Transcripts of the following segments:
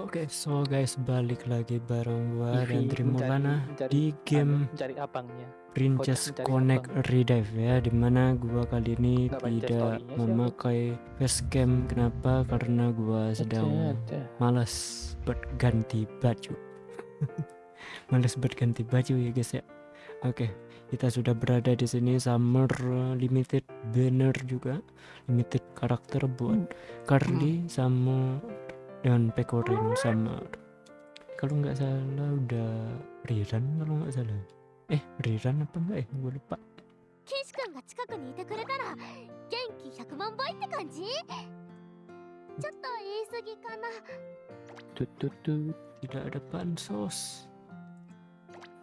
Oke, so guys balik lagi bareng gua dan Ivy Trimulana di game cari abangnya. Princess mencari Connect Redive ya di mana gua kali ini Nggak tidak memakai facecam. Kenapa? Karena gua sedang Ada. malas buat ganti baju. Malas buat ganti baju ya guys ya. Oke kita sudah berada di sini summer limited banner juga. Limited karakter buat Carly sama dengan pekorin sama kalau nggak salah udah riran kalau nggak salah. Eh riran apa nggak ya? Gue lupa. Tidak ada bansos.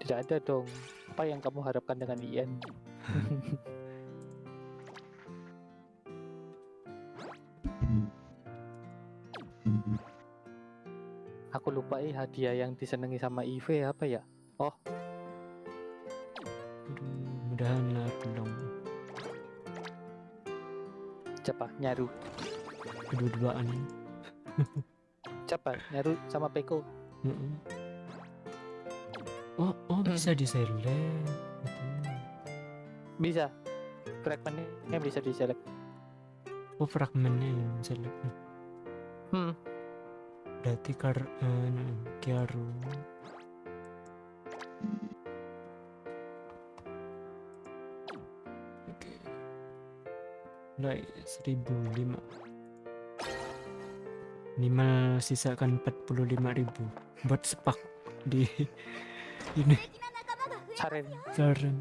Tidak ada dong. Apa yang kamu harapkan dengan Ian? Aku lupa eh hadiah yang disenangi sama Ive apa ya? Aduh, mudahan lah belum Siapa? Nyaru. kedua-duaan Siapa? Nyaru sama Peko. Mm-mm. oh oh bisa diselect Gitu. Bisa. Fragmentnya bisa diselect. oh fragmennya yang select Hmm. Dati kar eh, kiaru. Oke. Naik 1005. Minimal sisakan 45000 buat sepak di ini. Saren. Saren.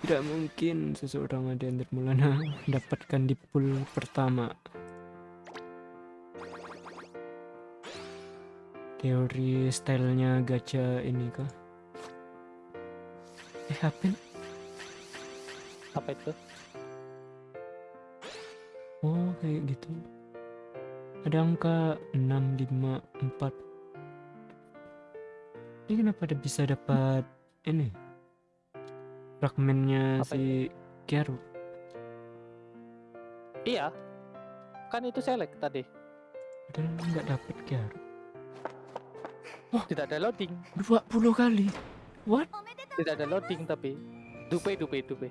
Tidak mungkin seseorang ada yang termulana dapatkan di pool pertama. Teori stylenya gacha ini kah eh apa? Apa itu? oh kayak gitu ada angka 6 5 4 ini kenapa ada bisa dapat ini fragmennya Apa si Kiaru Iya. Kan itu select tadi. padahal nggak dapat Kiaru Oh. tidak ada loading. 20 kali. What? Tidak ada loading tapi. Dupe dupe dupe.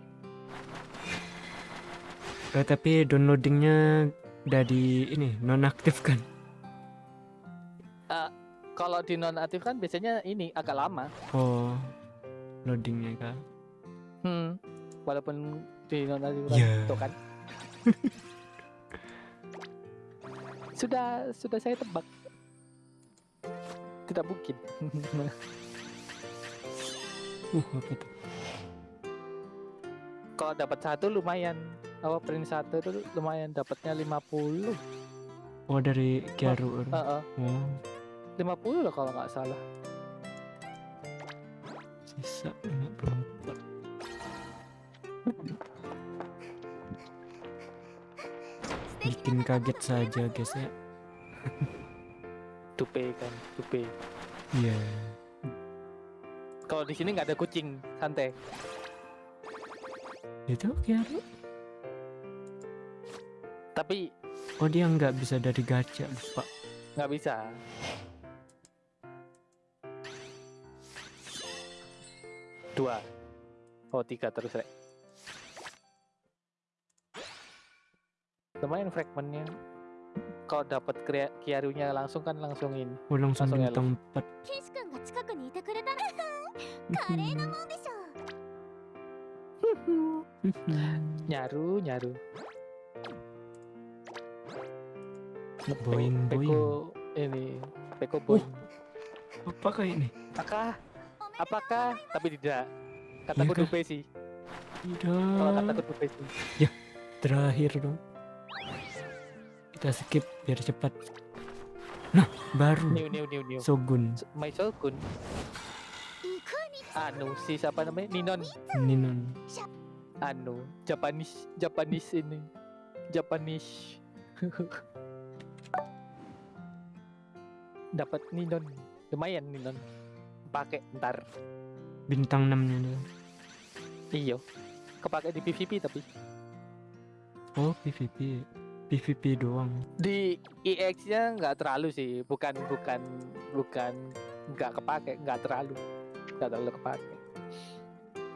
Eh, tapi downloadingnya udah di ini nonaktifkan. Uh, kalau di nonaktifkan biasanya ini agak lama. Oh. Loadingnya kan. Hmm. Walaupun di nonaktifkan yeah. kan. sudah sudah saya tebak. Tidak mungkin. uh apa tuh Kalau dapat satu lumayan. Apa print satu itu lumayan dapatnya 50. oh dari Heeh. oh 50 loh kalau nggak salah. sisa 54素敵 bikin kaget saja guys ya Dupe kan, dupe. iya Kalau di sini nggak ada kucing, santai. itu Kiaru Tapi oh dia nggak bisa dari gacha lupa nggak bisa. Dua. Oh tiga terus rek. Lumayan fragmentnya kalau dapat Kiarunya langsung kan langsungin. Oh, langsung, di tempat. nyaru, nyaru. Boing, Peko, boing. ini, Peko oh. boing. apa apakah ini? Apakah? Apakah? Tapi tidak. Kataku ya, dupe sih. Tidak. Kalau kataku dupe sih. Ya, terakhir dong kita skip biar cepat. Nah baru. New, new, new, new. Sogun my Sogun anu si siapa namanya? Ninon. Ninon. Anu Japanese Japanese ini. Japanese. Dapat Ninon. Lumayan Ninon. Pakai ntar. Bintang 6 nya iyo kepake di PVP tapi. Oh PVP PVP doang. Di EX-nya nggak terlalu sih, bukan bukan bukan nggak kepake, nggak terlalu, nggak terlalu kepake.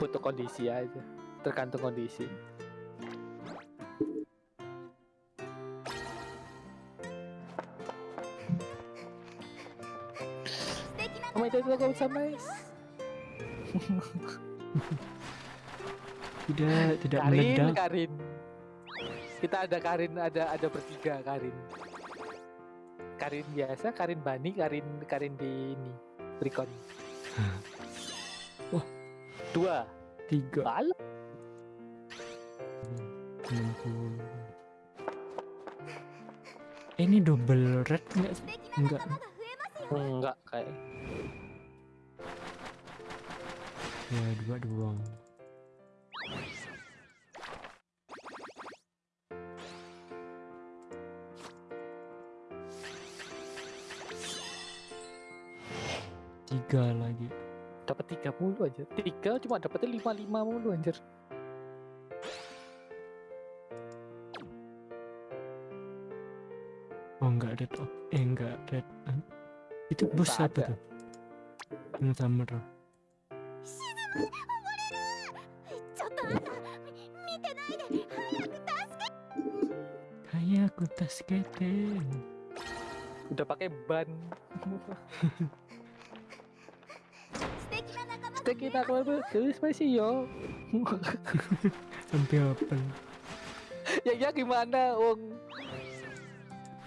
Butuh kondisi aja, tergantung kondisi. Oh my god. Tidak, tidak Karin, meledak. Karin kita ada Karin ada ada bertiga Karin. Karin biasa Karin Bani Karin Karin di ini Recon wah. Dua. Tiga. Bal ini double red enggak enggak enggak kayak. Ya dua doang tiga lagi. Dapat tiga mulu aja tiga cuma dapetnya lima lima mulu anjir. Oh enggak ada oh eh enggak ada. Huh? itu bus apa tuh? Yang summer kayak aku tas keten udah pakai ban. kita kita keluar masih yo Sampai apa? Ya ya gimana, Wong?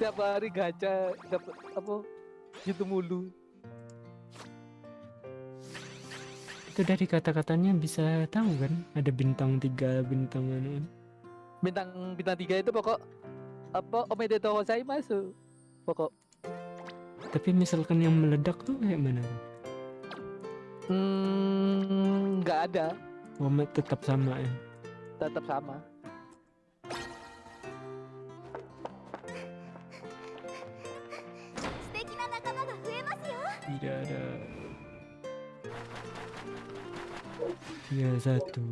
Tiap hari gaca dapat apa? itu mulu. Itu dari kata-katanya bisa tahu kan? Ada bintang tiga, bintang mana? Bintang bintang tiga itu pokok apa omedetou masuk pokok. Tapi misalkan yang meledak tuh kayak mana? Hmm, nggak ada. Momen tetap sama ya. Tetap sama. Tidak ada. Ya satu.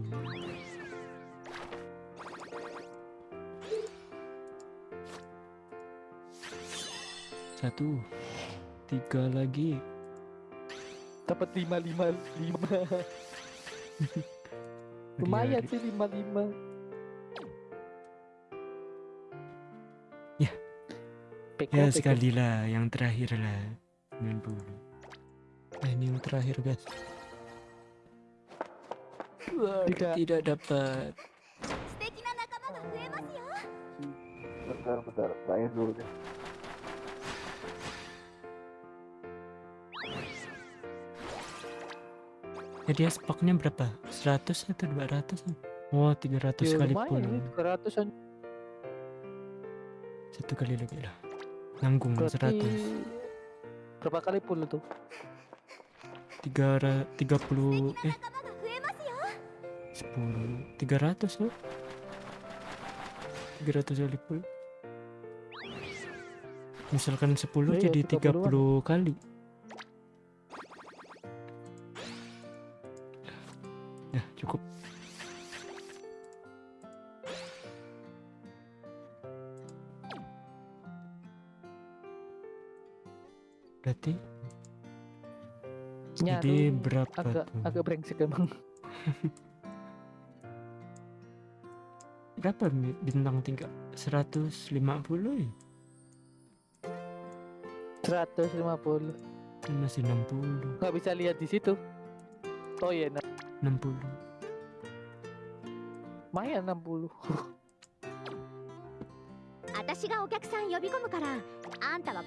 Satu. Tiga lagi dapat lima lima lima. Lumayan iya, sih iya. lima lima. Ya. Ya sekali lah yang terakhir lah 90 nah, eh, ini yang terakhir guys. Tidak tidak dapat. Bentar bentar. Tanya dulu deh. jadi ya dia berapa? 100 atau 200 oh 300 ya, kali pun 300 an satu kali lebih lah. Nanggung Berarti... 100 berapa kali pun itu 3 30 eh 10 300 loh 300 kali pun misalkan 10 Ayo, iya, jadi 30, 30 kali. Ya, cukup. Berarti jadi Nyaru berapa agak tuh? agak brengsek emang Berapa bintang tingkat? 150 ya? 150 Masih 60 nggak bisa lihat di situ oh iya nah, 60 lumayan 60私がお客さん呼び込むからあんたは